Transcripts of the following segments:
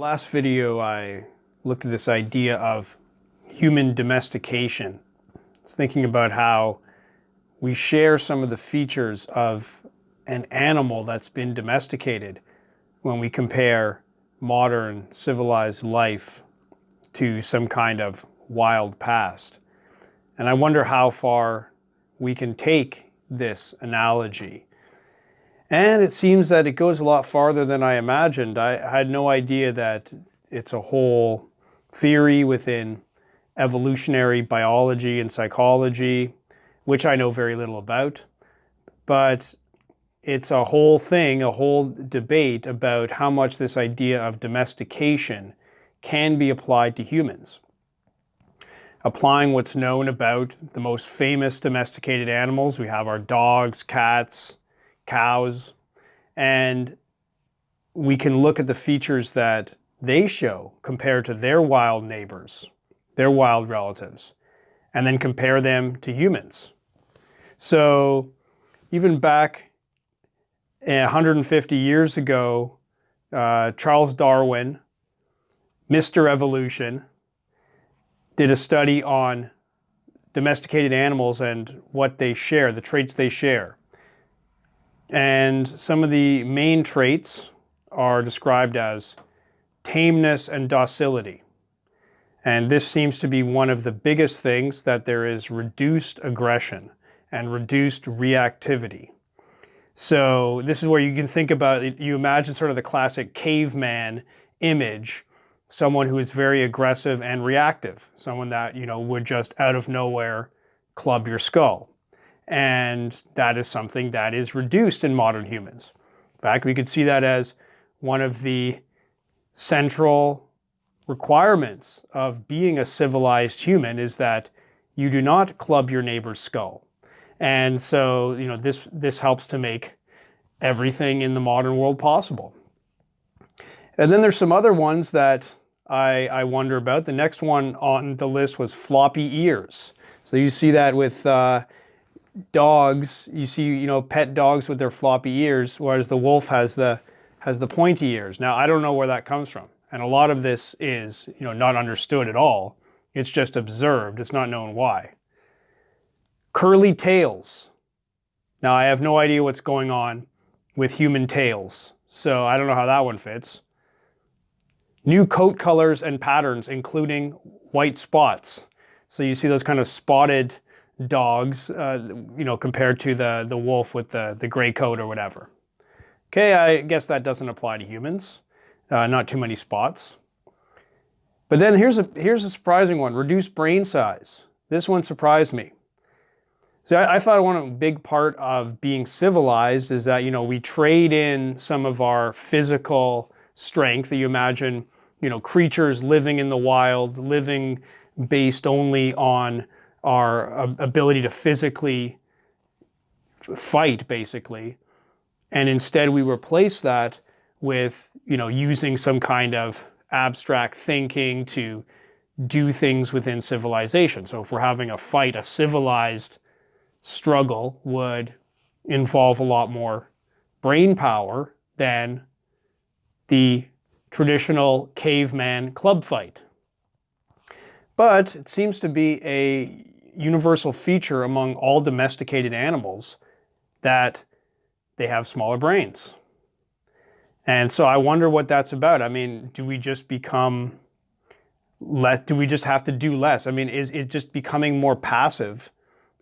Last video I looked at this idea of human domestication. It's thinking about how we share some of the features of an animal that's been domesticated when we compare modern civilized life to some kind of wild past. And I wonder how far we can take this analogy and it seems that it goes a lot farther than I imagined. I had no idea that it's a whole theory within evolutionary biology and psychology, which I know very little about. But it's a whole thing, a whole debate about how much this idea of domestication can be applied to humans. Applying what's known about the most famous domesticated animals, we have our dogs, cats, cows, and we can look at the features that they show compared to their wild neighbors, their wild relatives, and then compare them to humans. So even back 150 years ago, uh, Charles Darwin, Mr. Evolution, did a study on domesticated animals and what they share, the traits they share. And some of the main traits are described as tameness and docility. And this seems to be one of the biggest things that there is reduced aggression and reduced reactivity. So this is where you can think about, you imagine sort of the classic caveman image, someone who is very aggressive and reactive, someone that, you know, would just out of nowhere club your skull. And that is something that is reduced in modern humans. In fact, we could see that as one of the central requirements of being a civilized human is that you do not club your neighbor's skull. And so, you know, this, this helps to make everything in the modern world possible. And then there's some other ones that I, I wonder about. The next one on the list was floppy ears. So you see that with uh, dogs, you see, you know, pet dogs with their floppy ears, whereas the wolf has the has the pointy ears. Now, I don't know where that comes from. And a lot of this is, you know, not understood at all. It's just observed. It's not known why. Curly tails. Now, I have no idea what's going on with human tails, so I don't know how that one fits. New coat colors and patterns, including white spots. So you see those kind of spotted dogs, uh, you know, compared to the, the wolf with the, the gray coat or whatever. Okay, I guess that doesn't apply to humans. Uh, not too many spots. But then here's a, here's a surprising one, reduced brain size. This one surprised me. So I, I thought one big part of being civilized is that, you know, we trade in some of our physical strength that you imagine, you know, creatures living in the wild, living based only on our um, ability to physically fight, basically. And instead we replace that with, you know, using some kind of abstract thinking to do things within civilization. So if we're having a fight, a civilized struggle would involve a lot more brain power than the traditional caveman club fight. But it seems to be a universal feature among all domesticated animals that they have smaller brains. And so I wonder what that's about. I mean, do we just become less, do we just have to do less? I mean, is it just becoming more passive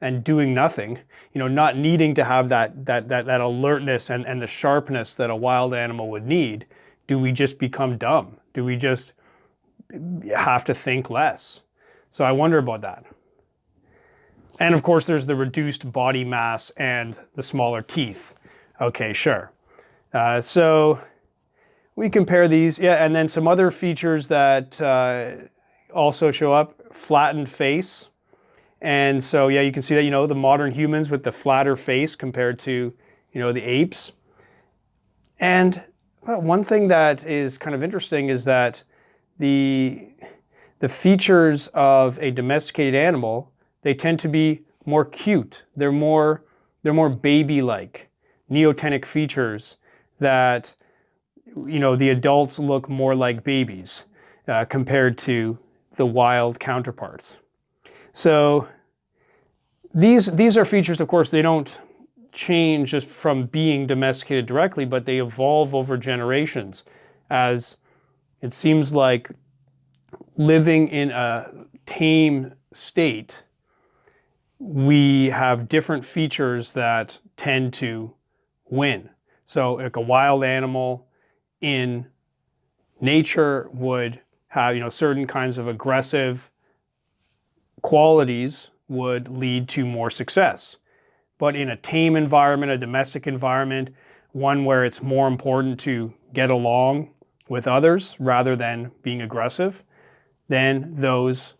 and doing nothing, you know, not needing to have that, that, that, that alertness and, and the sharpness that a wild animal would need? Do we just become dumb? Do we just have to think less? So I wonder about that. And of course, there's the reduced body mass and the smaller teeth. Okay, sure. Uh, so we compare these, yeah, and then some other features that uh, also show up, flattened face. And so, yeah, you can see that, you know, the modern humans with the flatter face compared to, you know, the apes. And well, one thing that is kind of interesting is that the, the features of a domesticated animal they tend to be more cute. They're more, they're more baby-like, neotenic features that you know, the adults look more like babies uh, compared to the wild counterparts. So these, these are features, of course, they don't change just from being domesticated directly, but they evolve over generations as it seems like living in a tame state, we have different features that tend to win. So like a wild animal in nature would have, you know, certain kinds of aggressive qualities would lead to more success. But in a tame environment, a domestic environment, one where it's more important to get along with others rather than being aggressive, then those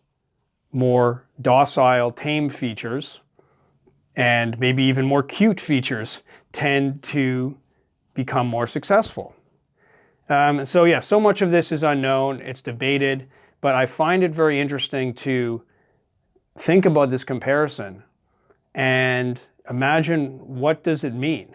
more docile, tame features and maybe even more cute features tend to become more successful. Um, so yeah, so much of this is unknown, it's debated, but I find it very interesting to think about this comparison and imagine what does it mean?